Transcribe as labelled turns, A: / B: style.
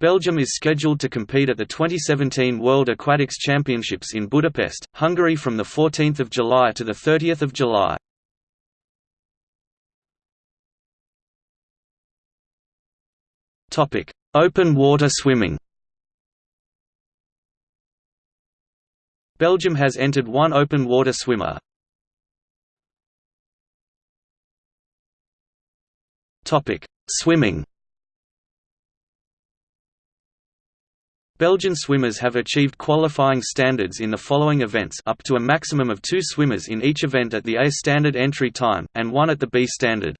A: Belgium is scheduled to compete at the 2017 World Aquatics Championships in Budapest, Hungary from 14 July to 30 July. Open water swimming Belgium has entered one open water swimmer. Swimming Belgian swimmers have achieved qualifying standards in the following events up to a maximum of two swimmers in each event at the A standard entry time, and one at the B standard.